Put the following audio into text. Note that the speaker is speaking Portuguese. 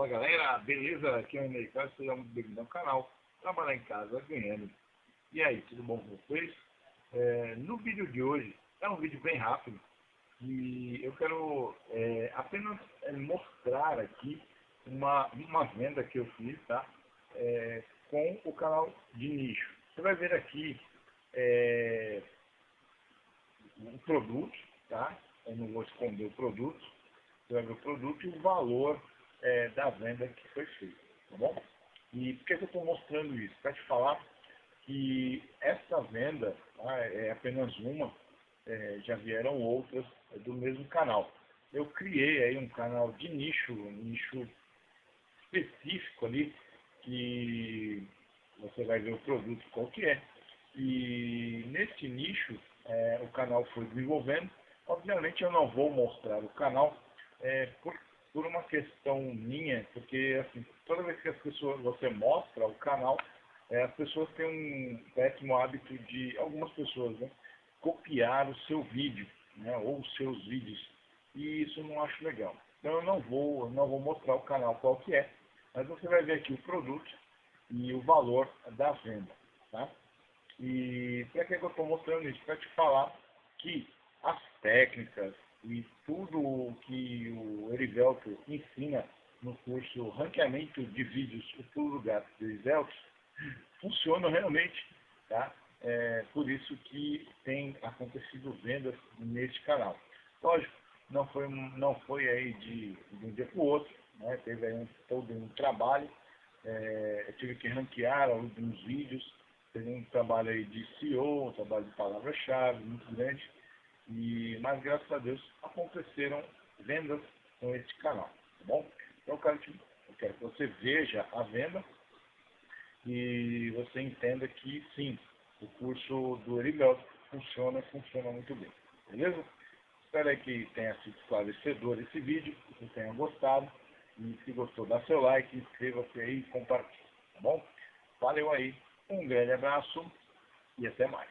galera, beleza? Aqui é o Americano, seja muito bem-vindo ao canal Trabalhar em Casa Ganhando. E aí, tudo bom com vocês? É, no vídeo de hoje, é um vídeo bem rápido e eu quero é, apenas é, mostrar aqui uma, uma venda que eu fiz, tá? É, com o canal de nicho. Você vai ver aqui é, o produto, tá? Eu não vou esconder o produto. Você vai ver o produto e o valor é, da venda que foi feita, tá bom? E por que eu estou mostrando isso? Para te falar que essa venda tá, é apenas uma, é, já vieram outras é, do mesmo canal. Eu criei aí um canal de nicho, um nicho específico ali, que você vai ver o produto qual que é. E nesse nicho, é, o canal foi desenvolvendo. Obviamente eu não vou mostrar o canal, é, por por uma questão minha, porque assim, toda vez que as pessoas, você mostra o canal, é, as pessoas têm um péssimo hábito de, algumas pessoas, né, copiar o seu vídeo, né, ou os seus vídeos, e isso eu não acho legal. Então eu não vou, não vou mostrar o canal qual que é, mas você vai ver aqui o produto e o valor da venda, tá? E para que eu estou mostrando isso? Para te falar que as técnicas, e tudo que o Erivelto ensina no curso Ranqueamento de Vídeos, o Pulo Gato do Erivelto, funciona realmente, tá? É por isso que tem acontecido vendas neste canal. Lógico, não foi, não foi aí de, de um dia para o outro, né? teve aí um, todo um trabalho, é, eu tive que ranquear alguns vídeos, teve um trabalho aí de SEO, um trabalho de palavra-chave muito grande, e, mas graças a Deus aconteceram vendas com este canal, tá bom? Então eu quero, te, eu quero que você veja a venda e você entenda que sim, o curso do Erivelto funciona funciona muito bem, beleza? Espero que tenha sido esclarecedor esse vídeo, que você tenha gostado. E se gostou, dá seu like, inscreva-se aí e compartilhe, tá bom? Valeu aí, um grande abraço e até mais.